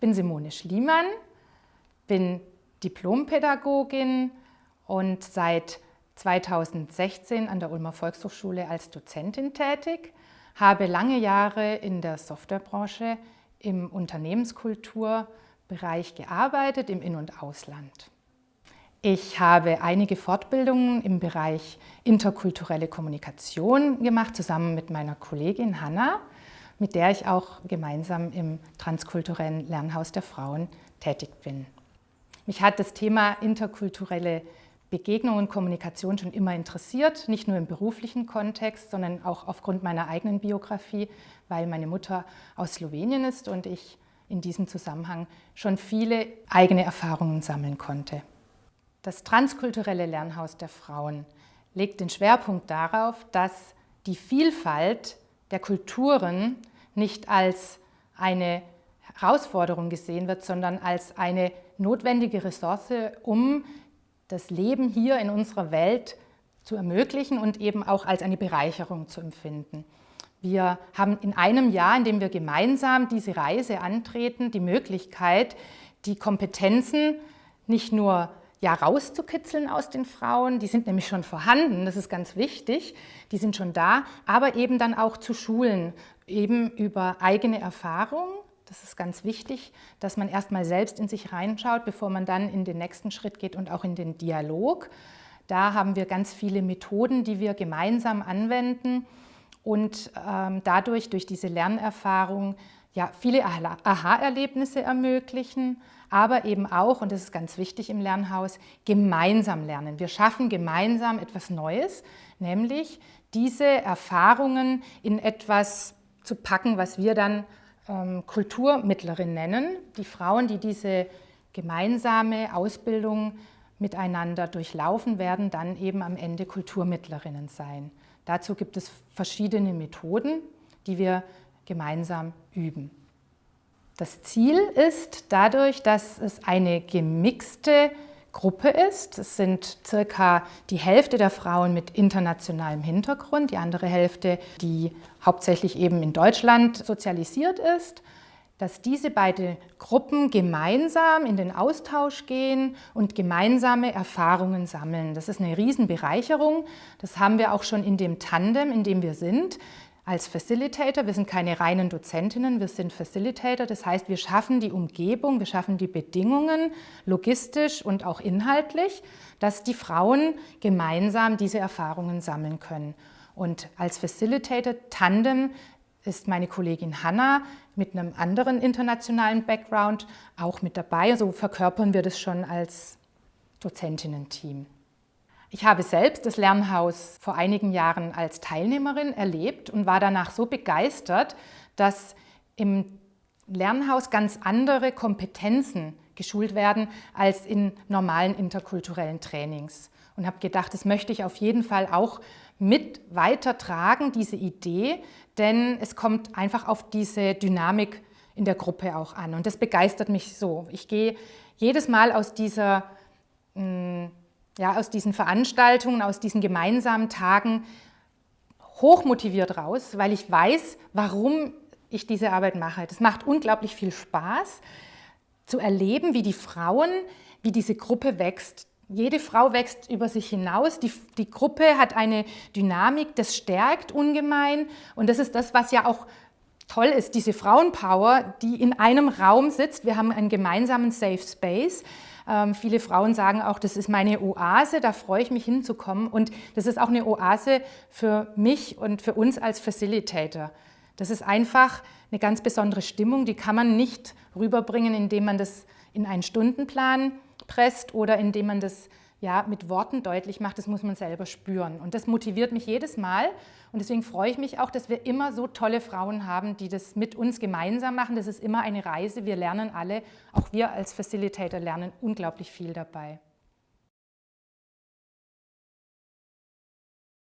bin Simone Schliemann, bin Diplompädagogin und seit 2016 an der Ulmer Volkshochschule als Dozentin tätig, habe lange Jahre in der Softwarebranche im Unternehmenskulturbereich gearbeitet, im In- und Ausland. Ich habe einige Fortbildungen im Bereich interkulturelle Kommunikation gemacht, zusammen mit meiner Kollegin Hanna, mit der ich auch gemeinsam im transkulturellen Lernhaus der Frauen tätig bin. Mich hat das Thema interkulturelle Begegnung und Kommunikation schon immer interessiert, nicht nur im beruflichen Kontext, sondern auch aufgrund meiner eigenen Biografie, weil meine Mutter aus Slowenien ist und ich in diesem Zusammenhang schon viele eigene Erfahrungen sammeln konnte. Das transkulturelle Lernhaus der Frauen legt den Schwerpunkt darauf, dass die Vielfalt der Kulturen nicht als eine Herausforderung gesehen wird, sondern als eine notwendige Ressource, um das Leben hier in unserer Welt zu ermöglichen und eben auch als eine Bereicherung zu empfinden. Wir haben in einem Jahr, in dem wir gemeinsam diese Reise antreten, die Möglichkeit, die Kompetenzen nicht nur ja, rauszukitzeln aus den Frauen, die sind nämlich schon vorhanden, das ist ganz wichtig, die sind schon da, aber eben dann auch zu schulen, eben über eigene Erfahrung, das ist ganz wichtig, dass man erstmal selbst in sich reinschaut, bevor man dann in den nächsten Schritt geht und auch in den Dialog. Da haben wir ganz viele Methoden, die wir gemeinsam anwenden und ähm, dadurch, durch diese Lernerfahrung, ja, viele Aha-Erlebnisse ermöglichen, aber eben auch, und das ist ganz wichtig im Lernhaus, gemeinsam lernen. Wir schaffen gemeinsam etwas Neues, nämlich diese Erfahrungen in etwas zu packen, was wir dann ähm, Kulturmittlerin nennen. Die Frauen, die diese gemeinsame Ausbildung miteinander durchlaufen, werden dann eben am Ende Kulturmittlerinnen sein. Dazu gibt es verschiedene Methoden, die wir gemeinsam üben. Das Ziel ist dadurch, dass es eine gemixte Gruppe ist. Es sind circa die Hälfte der Frauen mit internationalem Hintergrund, die andere Hälfte, die hauptsächlich eben in Deutschland sozialisiert ist, dass diese beiden Gruppen gemeinsam in den Austausch gehen und gemeinsame Erfahrungen sammeln. Das ist eine Riesenbereicherung. Das haben wir auch schon in dem Tandem, in dem wir sind als Facilitator. Wir sind keine reinen Dozentinnen, wir sind Facilitator. Das heißt, wir schaffen die Umgebung, wir schaffen die Bedingungen logistisch und auch inhaltlich, dass die Frauen gemeinsam diese Erfahrungen sammeln können. Und als Facilitator Tandem ist meine Kollegin Hanna mit einem anderen internationalen Background auch mit dabei. So verkörpern wir das schon als Dozentinnen-Team. Ich habe selbst das Lernhaus vor einigen Jahren als Teilnehmerin erlebt und war danach so begeistert, dass im Lernhaus ganz andere Kompetenzen geschult werden als in normalen interkulturellen Trainings. Und habe gedacht, das möchte ich auf jeden Fall auch mit weitertragen, diese Idee, denn es kommt einfach auf diese Dynamik in der Gruppe auch an. Und das begeistert mich so. Ich gehe jedes Mal aus dieser mh, hm, ja, aus diesen Veranstaltungen, aus diesen gemeinsamen Tagen hochmotiviert raus, weil ich weiß, warum ich diese Arbeit mache. Das macht unglaublich viel Spaß, zu erleben, wie die Frauen, wie diese Gruppe wächst. Jede Frau wächst über sich hinaus. Die, die Gruppe hat eine Dynamik, das stärkt ungemein. Und das ist das, was ja auch toll ist, diese Frauenpower, die in einem Raum sitzt. Wir haben einen gemeinsamen Safe Space. Ähm, viele Frauen sagen auch, das ist meine Oase, da freue ich mich hinzukommen. Und das ist auch eine Oase für mich und für uns als Facilitator. Das ist einfach eine ganz besondere Stimmung, die kann man nicht rüberbringen, indem man das in einen Stundenplan presst oder indem man das ja, mit Worten deutlich macht, das muss man selber spüren. Und das motiviert mich jedes Mal. Und deswegen freue ich mich auch, dass wir immer so tolle Frauen haben, die das mit uns gemeinsam machen. Das ist immer eine Reise. Wir lernen alle, auch wir als Facilitator lernen unglaublich viel dabei.